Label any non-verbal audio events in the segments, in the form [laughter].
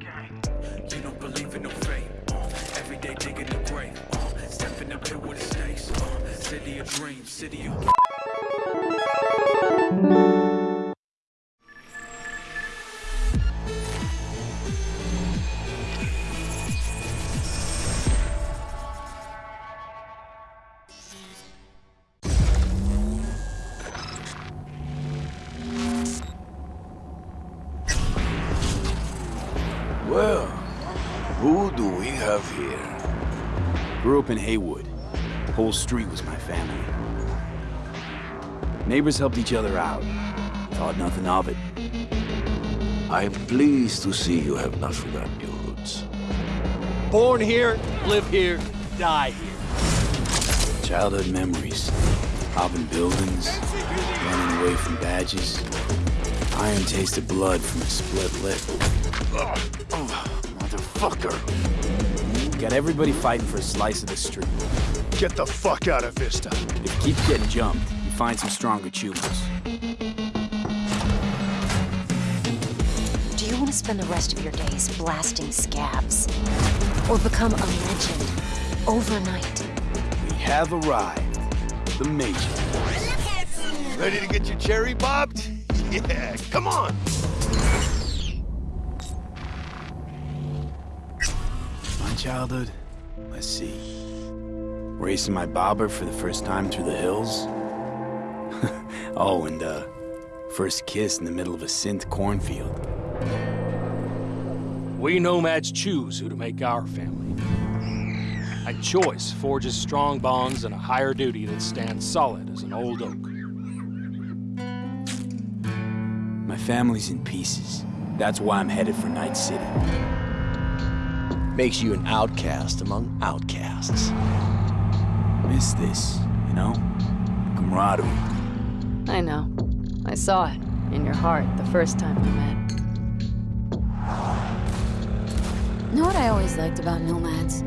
You don't believe in no fate. Uh, every day digging the grave. Uh, stepping up here with the snakes. Uh, city of dreams, city of. Have here? Grew up in Heywood. Whole street was my family. Neighbors helped each other out. Thought nothing of it. I'm pleased to see you have not forgotten your roots. Born here, live here, die here. Childhood memories. Hopping buildings, running away from badges. Iron tasted blood from a split lip. Oh, motherfucker! Got everybody fighting for a slice of the street. Get the fuck out of Vista. If you keep getting jumped, you find some stronger choombas. Do you want to spend the rest of your days blasting scabs? Or become a legend overnight? We have arrived. The Major. Ready to get your cherry bobbed? [laughs] Yeah, come on! Childhood? Let's see. Racing my bobber for the first time through the hills? [laughs] oh, and, uh, first kiss in the middle of a synth cornfield. We nomads choose who to make our family. And choice forges strong bonds and a higher duty that stands solid as an old oak. My family's in pieces. That's why I'm headed for Night City. Makes you an outcast among outcasts. Miss this, you know? Camaraderie. I know. I saw it in your heart the first time we met. Know what I always liked about nomads?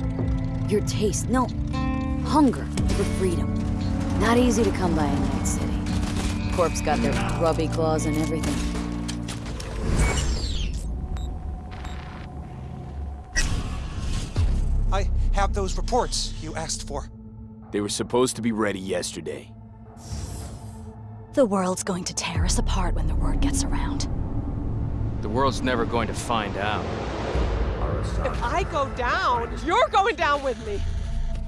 Your taste, no, hunger for freedom. Not easy to come by in Night City. Corpos got their grubby claws and everything. I have those reports you asked for. They were supposed to be ready yesterday. The world's going to tear us apart when the word gets around. The world's never going to find out. If I go down, you're going down with me.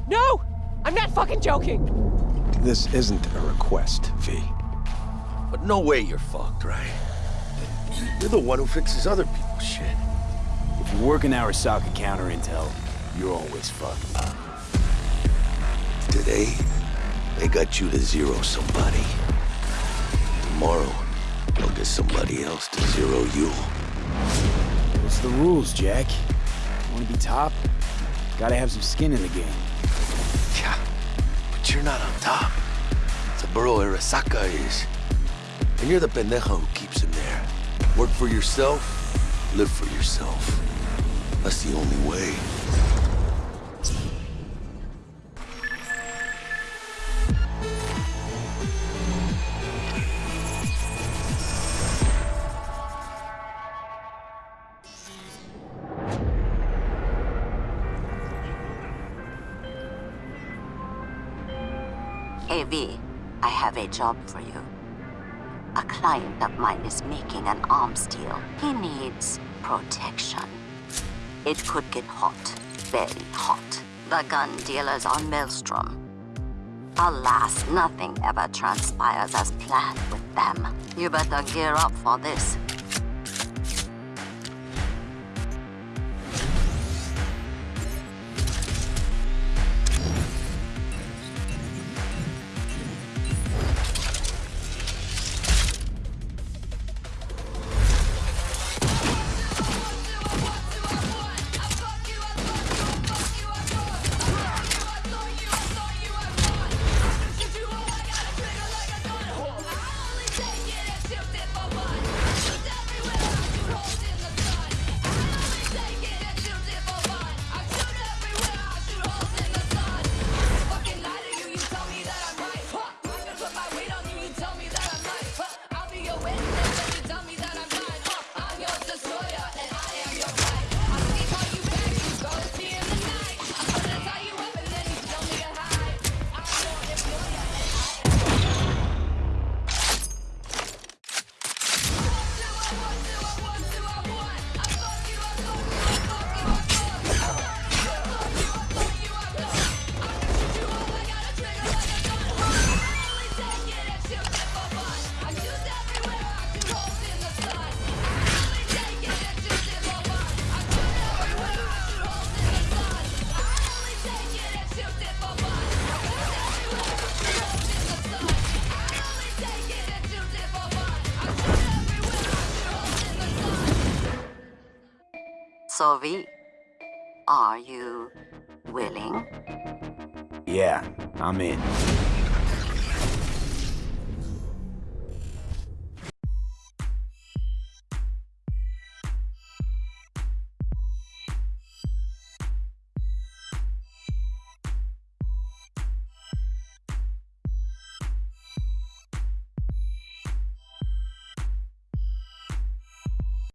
No! I'm not fucking joking! This isn't a request, V. But no way you're fucked, right? You're the one who fixes other people's shit. If you work in Arasaka counter intel, you're always fucked. Today, they got you to zero somebody. Tomorrow, they'll get somebody else to zero you. What's the rules, Jack? Want to be top? Gotta have some skin in the game. Yeah, but you're not on top. Saburo Arasaka is. And you're the pendejo who keeps him there. Work for yourself, live for yourself. That's the only way. AV, I have a job for you. A client of mine is making an arms deal. He needs protection. It could get hot, very hot. The gun dealers on Maelstrom. Alas, nothing ever transpires as planned with them. You better gear up for this. So, V, are you willing? Yeah, I'm in.